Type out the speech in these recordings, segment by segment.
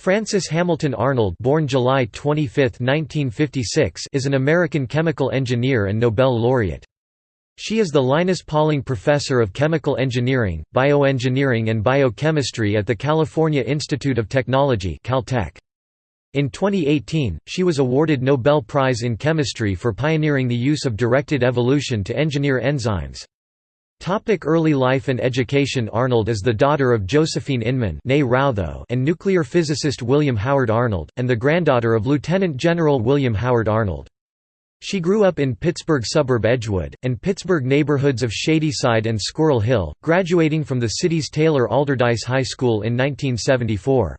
Frances Hamilton Arnold born July 25, 1956, is an American chemical engineer and Nobel laureate. She is the Linus Pauling Professor of Chemical Engineering, Bioengineering and Biochemistry at the California Institute of Technology Caltech. In 2018, she was awarded Nobel Prize in Chemistry for pioneering the use of directed evolution to engineer enzymes. Topic early life and education Arnold is the daughter of Josephine Inman and nuclear physicist William Howard Arnold, and the granddaughter of Lieutenant General William Howard Arnold. She grew up in Pittsburgh suburb Edgewood, and Pittsburgh neighborhoods of Shadyside and Squirrel Hill, graduating from the city's Taylor Alderdice High School in 1974.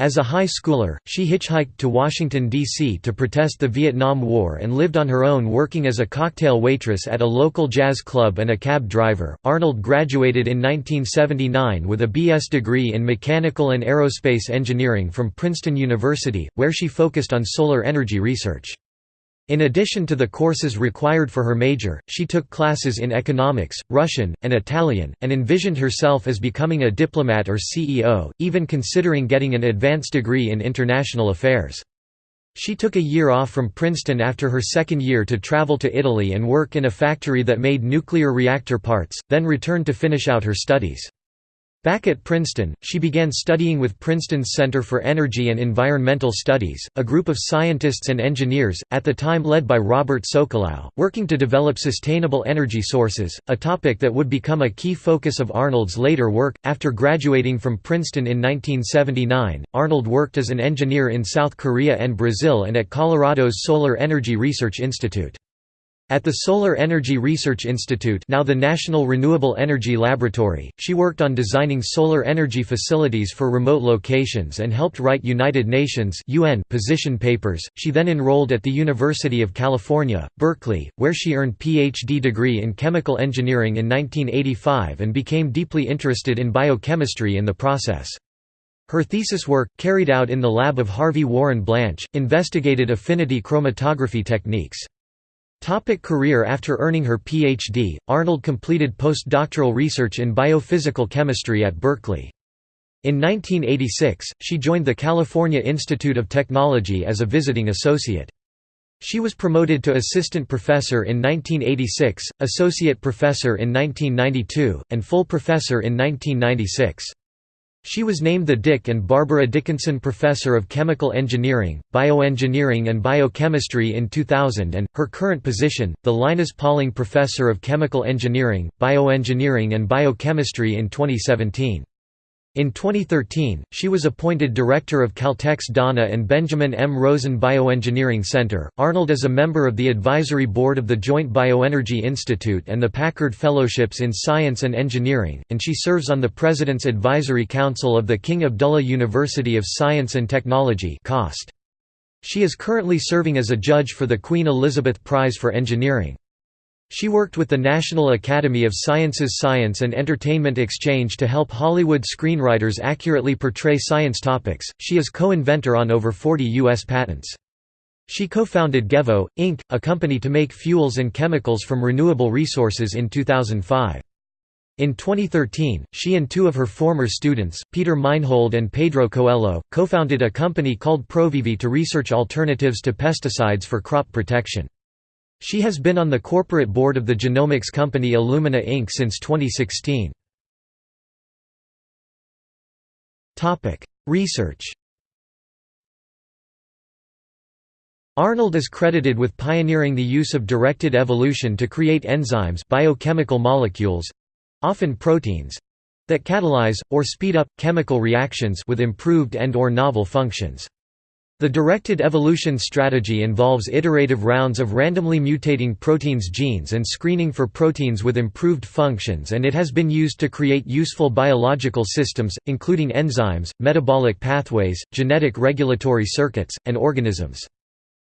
As a high schooler, she hitchhiked to Washington, D.C. to protest the Vietnam War and lived on her own working as a cocktail waitress at a local jazz club and a cab driver. Arnold graduated in 1979 with a B.S. degree in mechanical and aerospace engineering from Princeton University, where she focused on solar energy research. In addition to the courses required for her major, she took classes in economics, Russian, and Italian, and envisioned herself as becoming a diplomat or CEO, even considering getting an advanced degree in international affairs. She took a year off from Princeton after her second year to travel to Italy and work in a factory that made nuclear reactor parts, then returned to finish out her studies. Back at Princeton, she began studying with Princeton's Center for Energy and Environmental Studies, a group of scientists and engineers, at the time led by Robert Sokolow, working to develop sustainable energy sources, a topic that would become a key focus of Arnold's later work. After graduating from Princeton in 1979, Arnold worked as an engineer in South Korea and Brazil and at Colorado's Solar Energy Research Institute. At the Solar Energy Research Institute now the National Renewable Energy Laboratory, she worked on designing solar energy facilities for remote locations and helped write United Nations UN position papers. She then enrolled at the University of California, Berkeley, where she earned PhD degree in chemical engineering in 1985 and became deeply interested in biochemistry in the process. Her thesis work, carried out in the lab of Harvey Warren Blanch, investigated affinity chromatography techniques. Topic career After earning her Ph.D., Arnold completed postdoctoral research in biophysical chemistry at Berkeley. In 1986, she joined the California Institute of Technology as a visiting associate. She was promoted to assistant professor in 1986, associate professor in 1992, and full professor in 1996. She was named the Dick and Barbara Dickinson Professor of Chemical Engineering, Bioengineering and Biochemistry in 2000 and, her current position, the Linus Pauling Professor of Chemical Engineering, Bioengineering and Biochemistry in 2017. In 2013, she was appointed director of Caltech's Donna and Benjamin M. Rosen Bioengineering Center. Arnold is a member of the advisory board of the Joint Bioenergy Institute and the Packard Fellowships in Science and Engineering, and she serves on the President's Advisory Council of the King Abdullah University of Science and Technology. She is currently serving as a judge for the Queen Elizabeth Prize for Engineering. She worked with the National Academy of Sciences Science and Entertainment Exchange to help Hollywood screenwriters accurately portray science topics. She is co-inventor on over 40 US patents. She co-founded Gevo Inc., a company to make fuels and chemicals from renewable resources in 2005. In 2013, she and two of her former students, Peter Meinhold and Pedro Coelho, co-founded a company called Provivi to research alternatives to pesticides for crop protection. She has been on the corporate board of the genomics company Illumina Inc. since 2016. Research Arnold is credited with pioneering the use of directed evolution to create enzymes biochemical molecules—often proteins—that catalyze, or speed up, chemical reactions with improved and or novel functions. The directed evolution strategy involves iterative rounds of randomly mutating proteins genes and screening for proteins with improved functions and it has been used to create useful biological systems, including enzymes, metabolic pathways, genetic regulatory circuits, and organisms.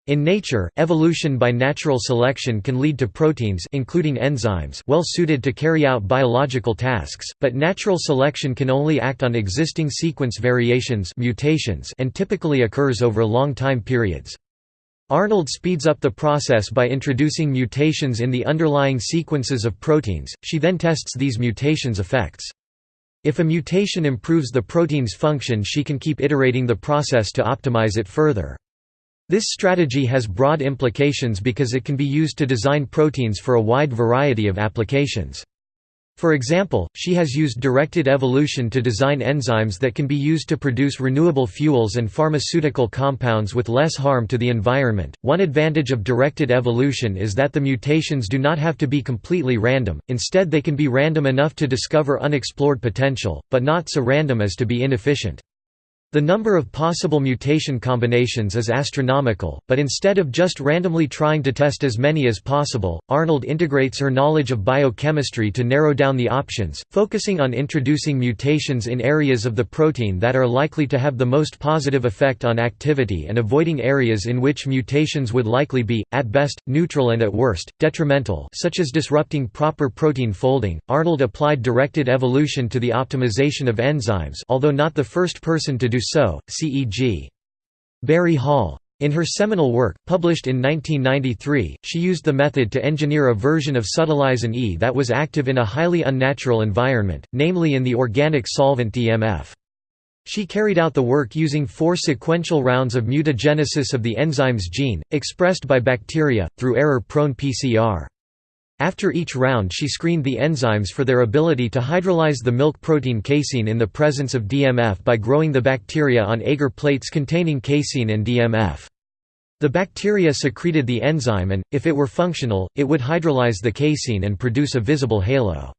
In nature, evolution by natural selection can lead to proteins including enzymes well suited to carry out biological tasks, but natural selection can only act on existing sequence variations mutations and typically occurs over long time periods. Arnold speeds up the process by introducing mutations in the underlying sequences of proteins, she then tests these mutations' effects. If a mutation improves the protein's function she can keep iterating the process to optimize it further. This strategy has broad implications because it can be used to design proteins for a wide variety of applications. For example, she has used directed evolution to design enzymes that can be used to produce renewable fuels and pharmaceutical compounds with less harm to the environment. One advantage of directed evolution is that the mutations do not have to be completely random, instead, they can be random enough to discover unexplored potential, but not so random as to be inefficient. The number of possible mutation combinations is astronomical, but instead of just randomly trying to test as many as possible, Arnold integrates her knowledge of biochemistry to narrow down the options, focusing on introducing mutations in areas of the protein that are likely to have the most positive effect on activity and avoiding areas in which mutations would likely be, at best, neutral and at worst, detrimental such as disrupting proper protein folding. Arnold applied directed evolution to the optimization of enzymes although not the first person to do so, CEG. Barry Hall. In her seminal work, published in 1993, she used the method to engineer a version of subtilisin E that was active in a highly unnatural environment, namely in the organic solvent DMF. She carried out the work using four sequential rounds of mutagenesis of the enzyme's gene, expressed by bacteria, through error-prone PCR. After each round she screened the enzymes for their ability to hydrolyze the milk protein casein in the presence of DMF by growing the bacteria on agar plates containing casein and DMF. The bacteria secreted the enzyme and, if it were functional, it would hydrolyze the casein and produce a visible halo.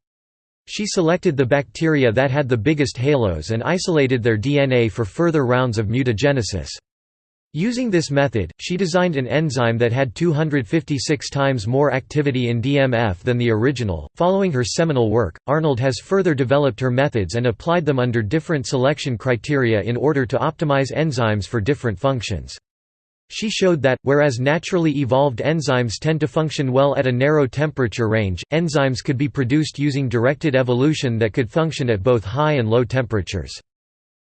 She selected the bacteria that had the biggest halos and isolated their DNA for further rounds of mutagenesis. Using this method, she designed an enzyme that had 256 times more activity in DMF than the original. Following her seminal work, Arnold has further developed her methods and applied them under different selection criteria in order to optimize enzymes for different functions. She showed that, whereas naturally evolved enzymes tend to function well at a narrow temperature range, enzymes could be produced using directed evolution that could function at both high and low temperatures.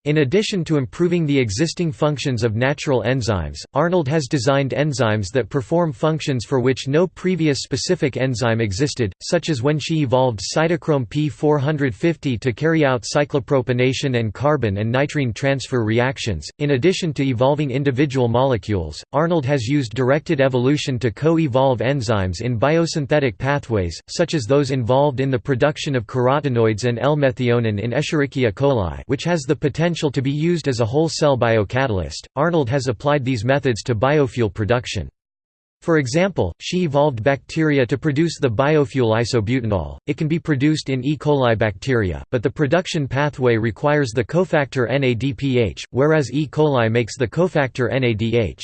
In addition to improving the existing functions of natural enzymes, Arnold has designed enzymes that perform functions for which no previous specific enzyme existed, such as when she evolved cytochrome P450 to carry out cyclopropanation and carbon and nitrene transfer reactions. In addition to evolving individual molecules, Arnold has used directed evolution to co-evolve enzymes in biosynthetic pathways, such as those involved in the production of carotenoids and L-methionine in Escherichia coli, which has the potential potential to be used as a whole cell biocatalyst. Arnold has applied these methods to biofuel production. For example, she evolved bacteria to produce the biofuel isobutanol. It can be produced in E. coli bacteria, but the production pathway requires the cofactor NADPH, whereas E. coli makes the cofactor NADH.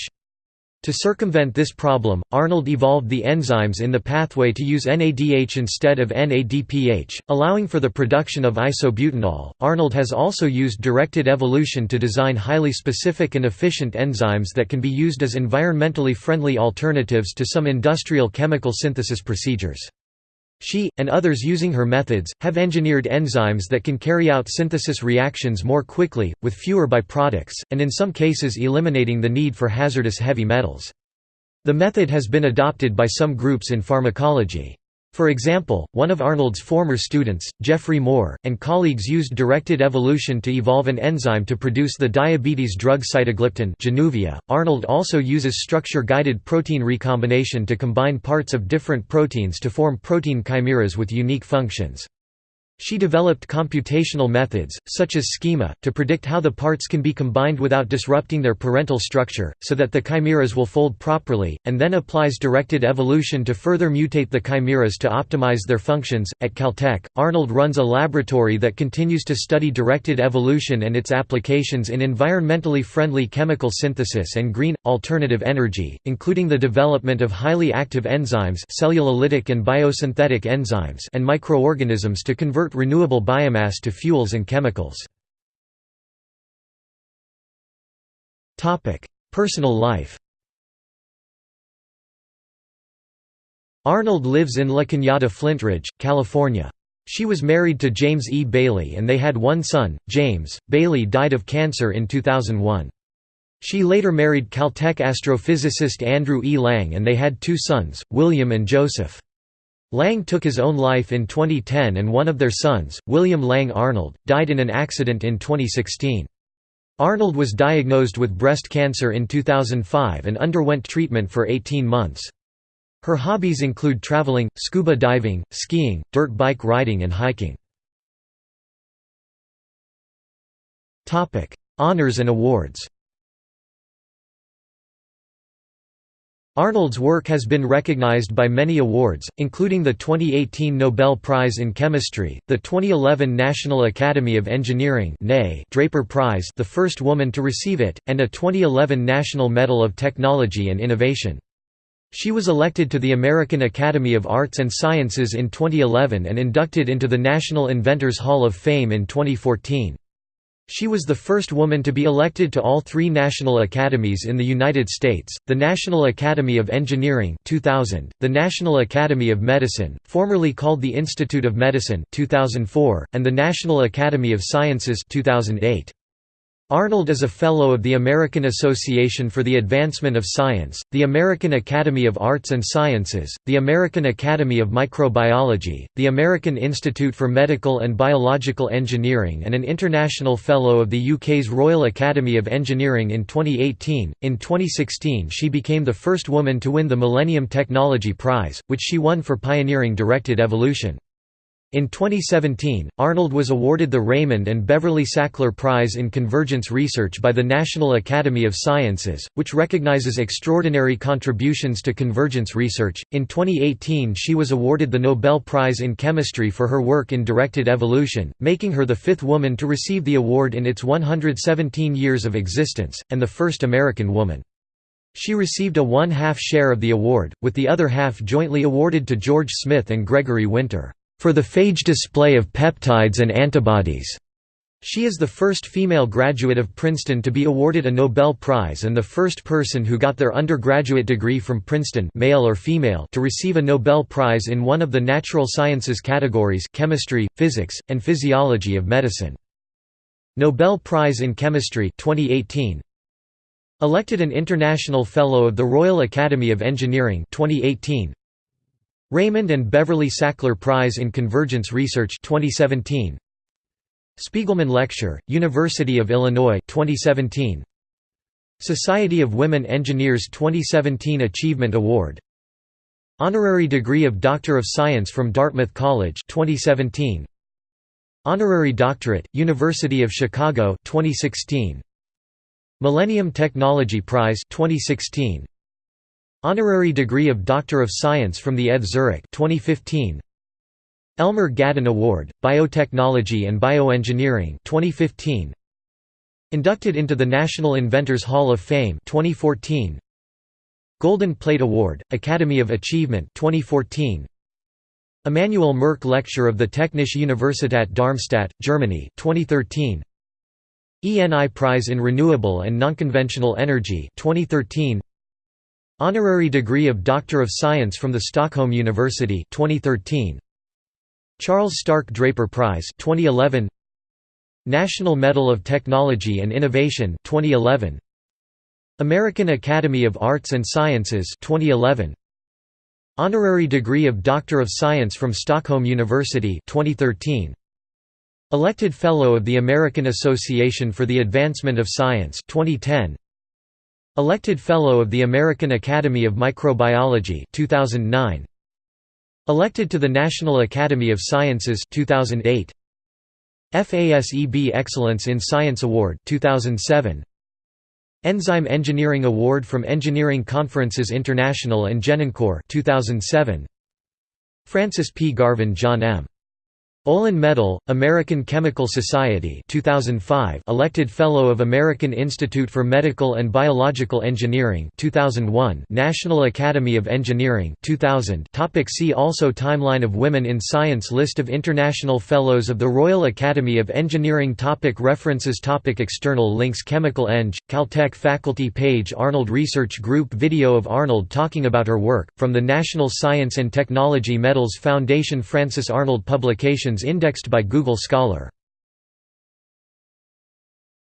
To circumvent this problem, Arnold evolved the enzymes in the pathway to use NADH instead of NADPH, allowing for the production of isobutanol. Arnold has also used directed evolution to design highly specific and efficient enzymes that can be used as environmentally friendly alternatives to some industrial chemical synthesis procedures. She, and others using her methods, have engineered enzymes that can carry out synthesis reactions more quickly, with fewer byproducts, and in some cases eliminating the need for hazardous heavy metals. The method has been adopted by some groups in pharmacology. For example, one of Arnold's former students, Geoffrey Moore, and colleagues used directed evolution to evolve an enzyme to produce the diabetes drug Januvia. .Arnold also uses structure-guided protein recombination to combine parts of different proteins to form protein chimeras with unique functions. She developed computational methods, such as schema, to predict how the parts can be combined without disrupting their parental structure, so that the chimeras will fold properly, and then applies directed evolution to further mutate the chimeras to optimize their functions. At Caltech, Arnold runs a laboratory that continues to study directed evolution and its applications in environmentally friendly chemical synthesis and green, alternative energy, including the development of highly active enzymes cellulolytic and biosynthetic enzymes and microorganisms to convert convert renewable biomass to fuels and chemicals. Personal life Arnold lives in La Cañada Flintridge, California. She was married to James E. Bailey and they had one son, James. Bailey died of cancer in 2001. She later married Caltech astrophysicist Andrew E. Lang and they had two sons, William and Joseph. Lang took his own life in 2010 and one of their sons, William Lang Arnold, died in an accident in 2016. Arnold was diagnosed with breast cancer in 2005 and underwent treatment for 18 months. Her hobbies include traveling, scuba diving, skiing, dirt bike riding and hiking. Honours and awards Arnold's work has been recognized by many awards, including the 2018 Nobel Prize in Chemistry, the 2011 National Academy of Engineering Draper Prize the first woman to receive it, and a 2011 National Medal of Technology and Innovation. She was elected to the American Academy of Arts and Sciences in 2011 and inducted into the National Inventors Hall of Fame in 2014. She was the first woman to be elected to all three national academies in the United States, the National Academy of Engineering 2000, the National Academy of Medicine, formerly called the Institute of Medicine 2004, and the National Academy of Sciences 2008. Arnold is a Fellow of the American Association for the Advancement of Science, the American Academy of Arts and Sciences, the American Academy of Microbiology, the American Institute for Medical and Biological Engineering, and an International Fellow of the UK's Royal Academy of Engineering in 2018. In 2016, she became the first woman to win the Millennium Technology Prize, which she won for pioneering directed evolution. In 2017, Arnold was awarded the Raymond and Beverly Sackler Prize in Convergence Research by the National Academy of Sciences, which recognizes extraordinary contributions to convergence research. In 2018, she was awarded the Nobel Prize in Chemistry for her work in directed evolution, making her the fifth woman to receive the award in its 117 years of existence, and the first American woman. She received a one-half share of the award, with the other half jointly awarded to George Smith and Gregory Winter for the phage display of peptides and antibodies. She is the first female graduate of Princeton to be awarded a Nobel Prize and the first person who got their undergraduate degree from Princeton male or female to receive a Nobel Prize in one of the natural sciences categories chemistry, physics, and physiology of medicine. Nobel Prize in Chemistry 2018. Elected an International Fellow of the Royal Academy of Engineering 2018. Raymond and Beverly Sackler Prize in Convergence Research 2017 Spiegelman Lecture, University of Illinois 2017 Society of Women Engineers 2017 Achievement Award. Honorary degree of Doctor of Science from Dartmouth College 2017 Honorary Doctorate, University of Chicago 2016 Millennium Technology Prize 2016 Honorary degree of Doctor of Science from the ETH Zurich 2015. Elmer Gaddon Award, Biotechnology and Bioengineering 2015. Inducted into the National Inventors Hall of Fame 2014. Golden Plate Award, Academy of Achievement 2014. Emanuel Merck Lecture of the Technische Universität Darmstadt, Germany 2013. ENI Prize in Renewable and Nonconventional Energy 2013. Honorary degree of Doctor of Science from the Stockholm University 2013. Charles Stark Draper Prize 2011. National Medal of Technology and Innovation 2011. American Academy of Arts and Sciences 2011. Honorary degree of Doctor of Science from Stockholm University 2013. Elected Fellow of the American Association for the Advancement of Science 2010. Elected Fellow of the American Academy of Microbiology 2009. Elected to the National Academy of Sciences 2008. FASEB Excellence in Science Award 2007. Enzyme Engineering Award from Engineering Conferences International and Genencore 2007. Francis P. Garvin John M. Olin Medal, American Chemical Society 2005 elected Fellow of American Institute for Medical and Biological Engineering 2001 National Academy of Engineering 2000 Topic See also Timeline of women in science List of International Fellows of the Royal Academy of Engineering topic References topic External links Chemical Eng, Caltech faculty page Arnold Research Group Video of Arnold talking about her work, from the National Science and Technology Medals Foundation Francis Arnold Indexed by Google Scholar